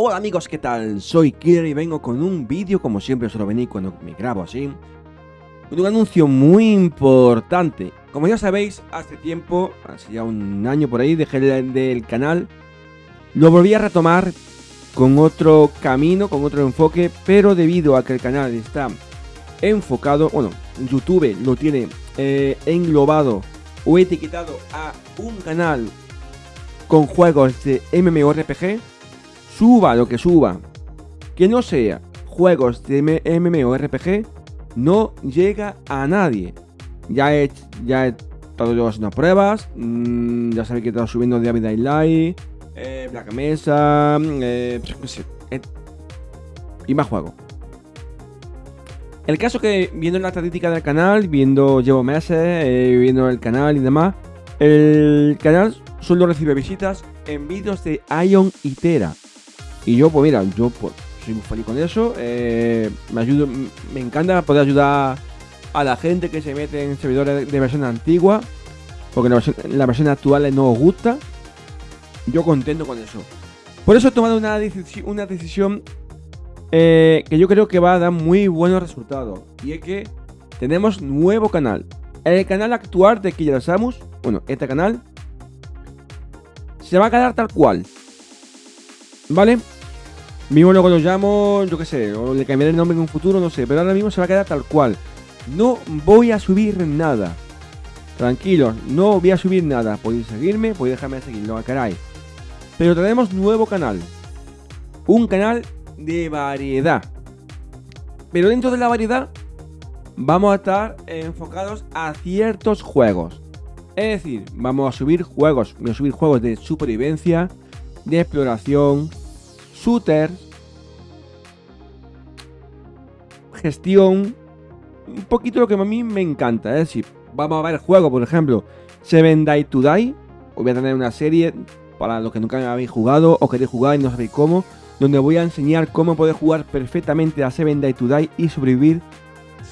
Hola amigos, ¿qué tal? Soy Killer y vengo con un vídeo, como siempre suelo venir cuando me grabo así, un anuncio muy importante. Como ya sabéis, hace tiempo, hace ya un año por ahí, dejé el del canal, lo volví a retomar con otro camino, con otro enfoque, pero debido a que el canal está enfocado, bueno, YouTube lo tiene eh, englobado o etiquetado a un canal con juegos de MMORPG, suba lo que suba, que no sea juegos de MMORPG, no llega a nadie. Ya he, ya he estado haciendo pruebas, mmm, ya sabéis que he estado subiendo David Light, eh, Black Mesa, eh, eh, y más juegos. El caso que viendo la estadística del canal, viendo, llevo meses, eh, viendo el canal y demás, el canal solo recibe visitas en vídeos de Ion y Tera. Y yo, pues mira, yo pues, soy muy feliz con eso. Eh, me ayudo, me encanta poder ayudar a la gente que se mete en servidores de versión antigua. Porque la versión, la actual no os gusta. Yo contento con eso. Por eso he tomado una, una decisión eh, que yo creo que va a dar muy buenos resultados. Y es que tenemos nuevo canal. El canal actual de Killer Samus, bueno, este canal, se va a quedar tal cual. ¿Vale? Mismo lo llamo, yo qué sé, o le cambiaré el nombre en un futuro, no sé, pero ahora mismo se va a quedar tal cual. No voy a subir nada. Tranquilos, no voy a subir nada. Podéis seguirme, podéis dejarme de seguirlo, caray. Pero tenemos nuevo canal. Un canal de variedad. Pero dentro de la variedad vamos a estar enfocados a ciertos juegos. Es decir, vamos a subir juegos, voy a subir juegos de supervivencia, de exploración, shooter, gestión, un poquito lo que a mí me encanta. Es decir, vamos a ver juegos, por ejemplo, Seven Die to Die. Voy a tener una serie para los que nunca habéis jugado o queréis jugar y no sabéis cómo donde voy a enseñar cómo poder jugar perfectamente a Seven Day to Die y sobrevivir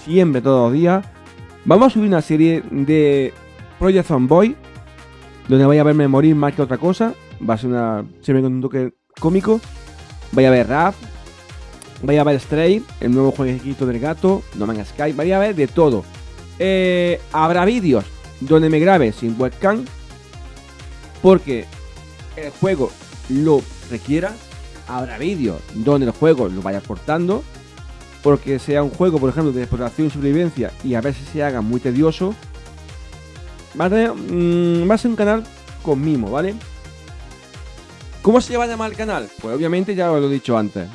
siempre, todos los días. Vamos a subir una serie de Project Fanboy, donde voy a verme morir más que otra cosa. Va a ser una serie con un toque cómico. Vaya a ver Raf, vaya a ver Stray, el nuevo jueguito del gato, No Man's Sky, vaya a ver de todo. Eh, habrá vídeos donde me grabe sin webcam, porque el juego lo requiera habrá vídeos donde el juego lo vaya cortando, porque sea un juego, por ejemplo, de exploración y sobrevivencia y a veces se haga muy tedioso. Va a, mm, va a ser un canal con mimo, ¿vale? ¿Cómo se va a llamar el canal? Pues obviamente ya os lo he dicho antes.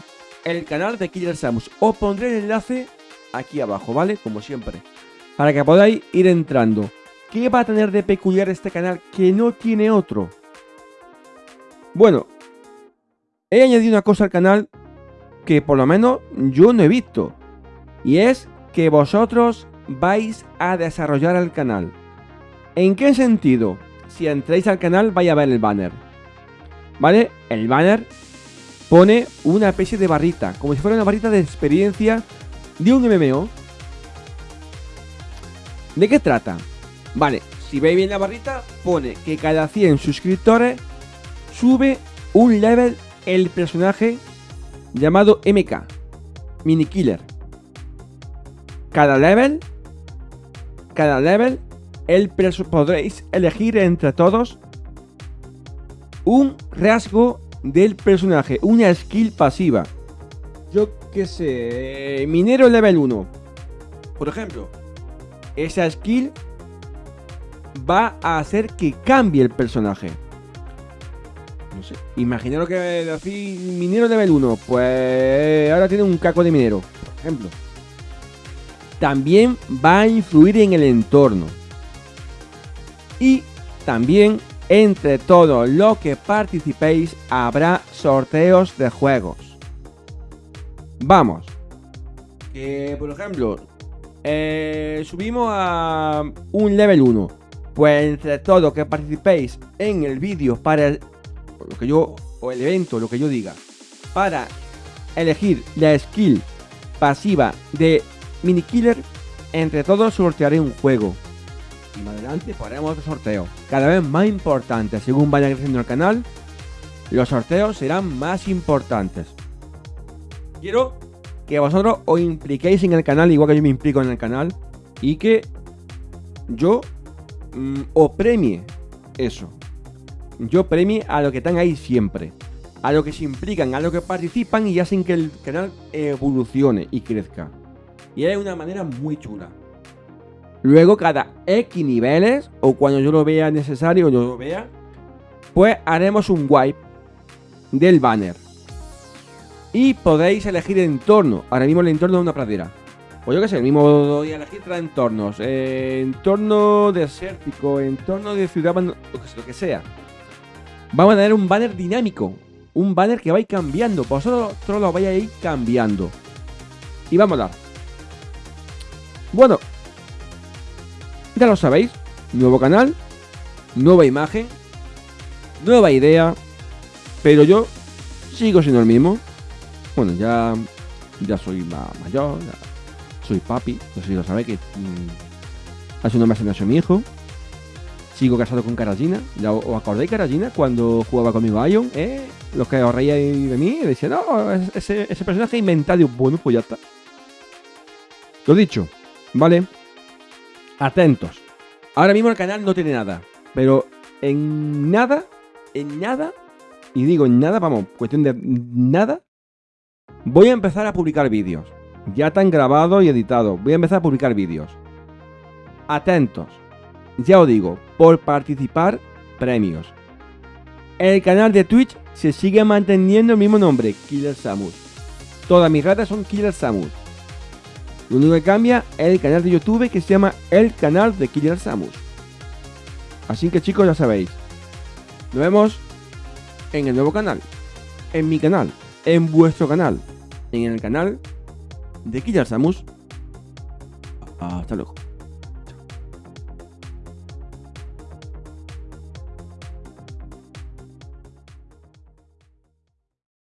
El canal de Killer Samus. Os pondré el enlace aquí abajo, ¿vale? Como siempre. Para que podáis ir entrando. ¿Qué va a tener de peculiar este canal que no tiene otro? Bueno, he añadido una cosa al canal que por lo menos yo no he visto. Y es que vosotros vais a desarrollar el canal. ¿En qué sentido? Si entráis al canal vais a ver el banner. ¿Vale? El banner pone una especie de barrita, como si fuera una barrita de experiencia de un MMO. ¿De qué trata? Vale, si veis bien la barrita, pone que cada 100 suscriptores sube un level el personaje llamado MK, Mini Killer. Cada level, cada level, el podréis elegir entre todos un rasgo del personaje, una skill pasiva. Yo que sé, minero level 1. Por ejemplo, esa skill va a hacer que cambie el personaje. No sé. Imaginaros que decir minero level 1. Pues ahora tiene un caco de minero, por ejemplo. También va a influir en el entorno. Y también entre todos los que participéis habrá sorteos de juegos. Vamos. Que por ejemplo, eh, subimos a un level 1. Pues entre todos que participéis en el vídeo para lo que yo, o el evento, lo que yo diga, para elegir la skill pasiva de Mini Killer, entre todos sortearé un juego. Y más adelante haremos otro sorteo, cada vez más importante según vaya creciendo el canal. los sorteos serán más importantes. Quiero que vosotros os impliquéis en el canal, igual que yo me implico en el canal, y que yo mm, os premie eso. Yo premie a los que están ahí siempre. A los que se implican, a los que participan y hacen que el canal evolucione y crezca. Y es una manera muy chula. Luego, cada X niveles, o cuando yo lo vea necesario, yo lo vea, pues haremos un wipe del banner. Y podéis elegir entorno. Ahora mismo el entorno es una pradera. Pues yo que sé, el mismo voy a elegir tres entornos. Eh, entorno desértico, entorno de ciudad, lo que sea. Vamos a tener un banner dinámico. Un banner que va a ir cambiando. Vosotros lo vais a ir cambiando. Y vamos a dar. Bueno. Ya lo sabéis. Nuevo canal. Nueva imagen. Nueva idea. Pero yo sigo siendo el mismo. Bueno, ya, ya soy mayor. soy papi. No sé si lo sabéis que mm, hace unos meses nació mi hijo. Sigo casado con Karajina. ¿Os acordáis Karajina cuando jugaba conmigo Ion? ¿Eh? Los que os reíais de mí decían, no, ese, ese personaje inventado. Bueno, pues ya está. Lo dicho, ¿vale? Atentos. Ahora mismo el canal no tiene nada. Pero en nada, en nada, y digo en nada, vamos, cuestión de nada, voy a empezar a publicar vídeos. Ya están grabados y editados. Voy a empezar a publicar vídeos. Atentos. Ya os digo, por participar, premios. El canal de Twitch se sigue manteniendo el mismo nombre, Killer Samus. Todas mis redes son Killer Samus. Lo único que cambia es el canal de YouTube que se llama El Canal de Killer Samus. Así que chicos ya sabéis. Nos vemos en el nuevo canal. En mi canal. En vuestro canal. En el canal de Killer Samus. Hasta luego.